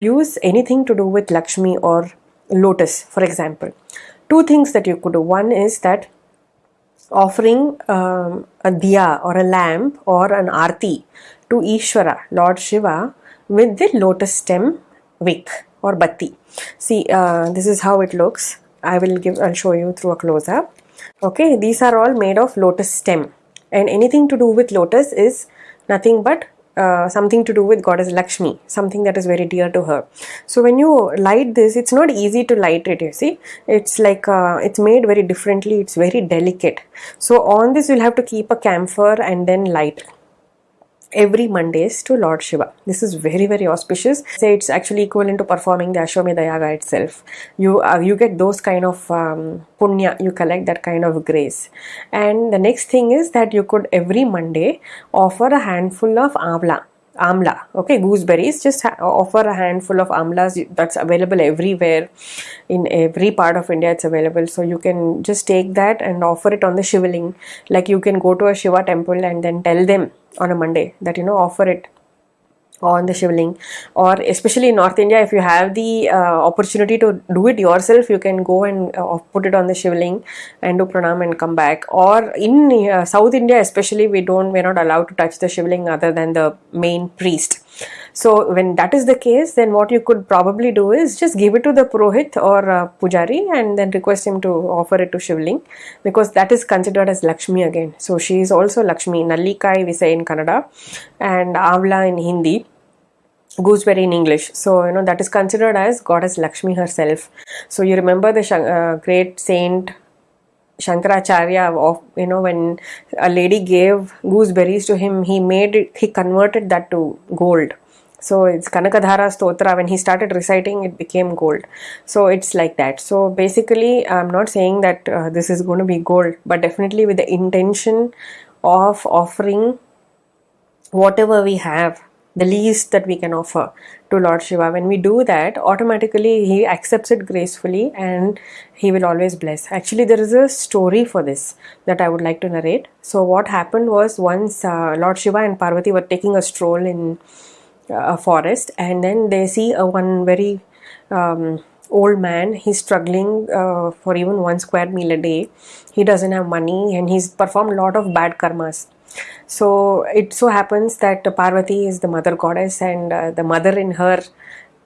use anything to do with Lakshmi or lotus, for example. Two things that you could do. One is that offering um, a diya or a lamp or an arti to Ishvara, Lord Shiva, with the lotus stem wick or batti. See, uh, this is how it looks. I will give, I'll show you through a close up. Okay, these are all made of lotus stem, and anything to do with lotus is nothing but uh, something to do with goddess Lakshmi, something that is very dear to her. So when you light this, it's not easy to light it. You see, it's like uh, it's made very differently. It's very delicate. So on this, you'll have to keep a camphor and then light every Mondays to Lord Shiva. This is very very auspicious. Say it's actually equivalent to performing the Ashwamedha Yaga itself. You uh, you get those kind of um, punya. You collect that kind of grace. And the next thing is that you could every Monday offer a handful of amla amla. Okay gooseberries just offer a handful of amlas that's available everywhere. In every part of india it's available. So you can just take that and offer it on the shivling. Like you can go to a shiva temple and then tell them on a monday that you know offer it on the shivling. Or especially in north india if you have the uh, opportunity to do it yourself you can go and uh, put it on the shivling and do pranam and come back. Or in uh, south india especially we don't we're not allowed to touch the shivling other than the main priest so when that is the case then what you could probably do is just give it to the purohit or uh, pujari and then request him to offer it to shivling because that is considered as lakshmi again. So she is also lakshmi nallikai we say in kannada and avla in hindi gooseberry in english. So you know that is considered as goddess lakshmi herself. So you remember the uh, great saint Shankaracharya of you know when a lady gave gooseberries to him he made it he converted that to gold so it's Kanakadhara Stotra when he started reciting it became gold so it's like that so basically I'm not saying that uh, this is going to be gold but definitely with the intention of offering whatever we have the least that we can offer to Lord Shiva. When we do that, automatically he accepts it gracefully and he will always bless. Actually, there is a story for this that I would like to narrate. So, what happened was once uh, Lord Shiva and Parvati were taking a stroll in a forest, and then they see a one very um, old man. He's struggling uh, for even one square meal a day. He doesn't have money and he's performed a lot of bad karmas. So it so happens that Parvati is the mother goddess, and uh, the mother in her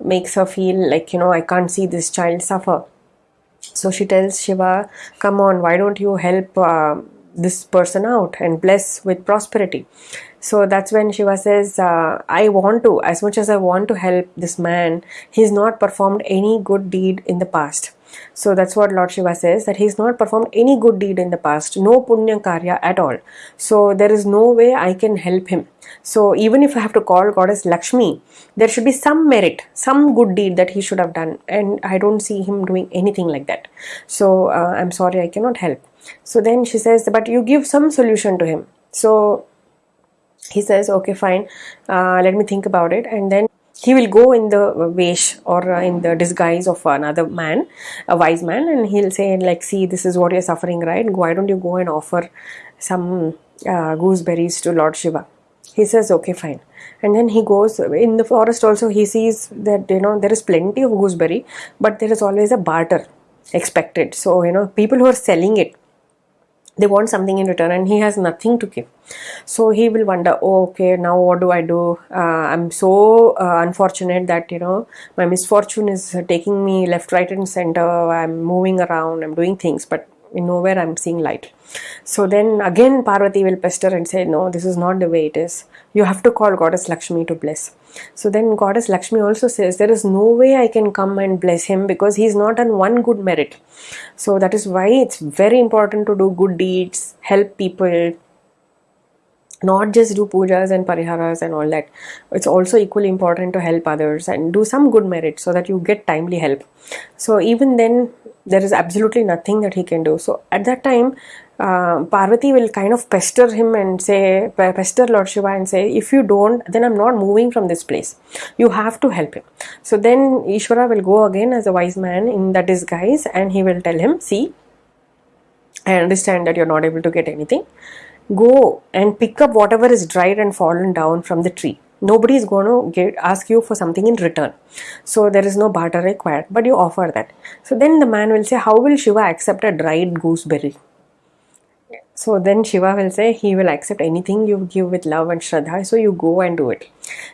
makes her feel like, you know, I can't see this child suffer. So she tells Shiva, Come on, why don't you help uh, this person out and bless with prosperity? So that's when Shiva says, uh, I want to, as much as I want to help this man, he's not performed any good deed in the past. So that's what Lord Shiva says that he's not performed any good deed in the past, no punya karya at all. So there is no way I can help him. So even if I have to call goddess Lakshmi, there should be some merit, some good deed that he should have done, and I don't see him doing anything like that. So uh, I'm sorry, I cannot help. So then she says, but you give some solution to him. So he says, okay, fine, uh, let me think about it, and then he will go in the vesh or uh, in the disguise of another man a wise man and he'll say like see this is what you're suffering right? Why don't you go and offer some uh, gooseberries to lord shiva? He says okay fine. And then he goes in the forest also he sees that you know there is plenty of gooseberry but there is always a barter expected. So you know people who are selling it they want something in return and he has nothing to give. So he will wonder oh, okay now what do i do? Uh, i'm so uh, unfortunate that you know my misfortune is taking me left right and center. I'm moving around. I'm doing things. But nowhere i'm seeing light. So then again parvati will pester and say no this is not the way it is. You have to call goddess lakshmi to bless. So then goddess lakshmi also says there is no way i can come and bless him because he's not on one good merit. So that is why it's very important to do good deeds help people not just do pujas and pariharas and all that it's also equally important to help others and do some good merit so that you get timely help so even then there is absolutely nothing that he can do so at that time uh, Parvati will kind of pester him and say, pester Lord Shiva and say, if you don't, then I'm not moving from this place. You have to help him. So then Ishvara will go again as a wise man in that disguise and he will tell him, see, I understand that you're not able to get anything. Go and pick up whatever is dried and fallen down from the tree. nobody is going to get, ask you for something in return so there is no barter required but you offer that so then the man will say how will shiva accept a dried gooseberry so then Shiva will say he will accept anything you give with love and Shraddha. So you go and do it.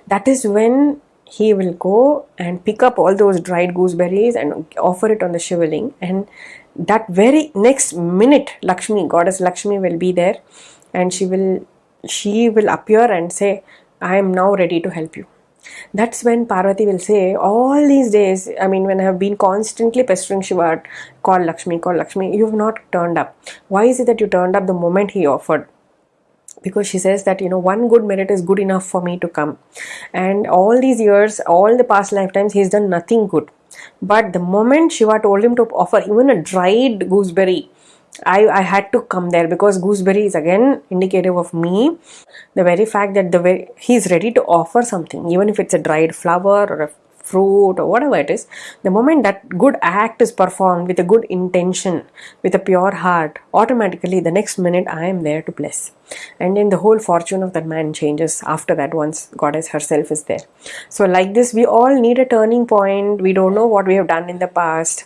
That is when he will go and pick up all those dried gooseberries and offer it on the Shivaling. And that very next minute, Lakshmi, goddess Lakshmi will be there and she will she will appear and say, I am now ready to help you. That's when Parvati will say, All these days, I mean, when I have been constantly pestering Shiva, call Lakshmi, call Lakshmi, you have not turned up. Why is it that you turned up the moment he offered? because she says that you know one good merit is good enough for me to come and all these years all the past lifetimes he's done nothing good but the moment shiva told him to offer even a dried gooseberry I, I had to come there because gooseberry is again indicative of me. The very fact that the way he's ready to offer something even if it's a dried flower or a fruit or whatever it is the moment that good act is performed with a good intention with a pure heart automatically the next minute i am there to bless. And then the whole fortune of that man changes after that once goddess herself is there. So like this we all need a turning point. We don't know what we have done in the past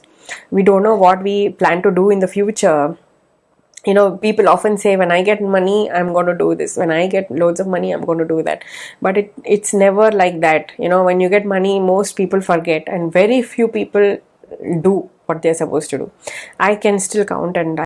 we don't know what we plan to do in the future. You know people often say when i get money i'm going to do this. When i get loads of money i'm going to do that. But it it's never like that. You know when you get money most people forget and very few people do what they're supposed to do. I can still count and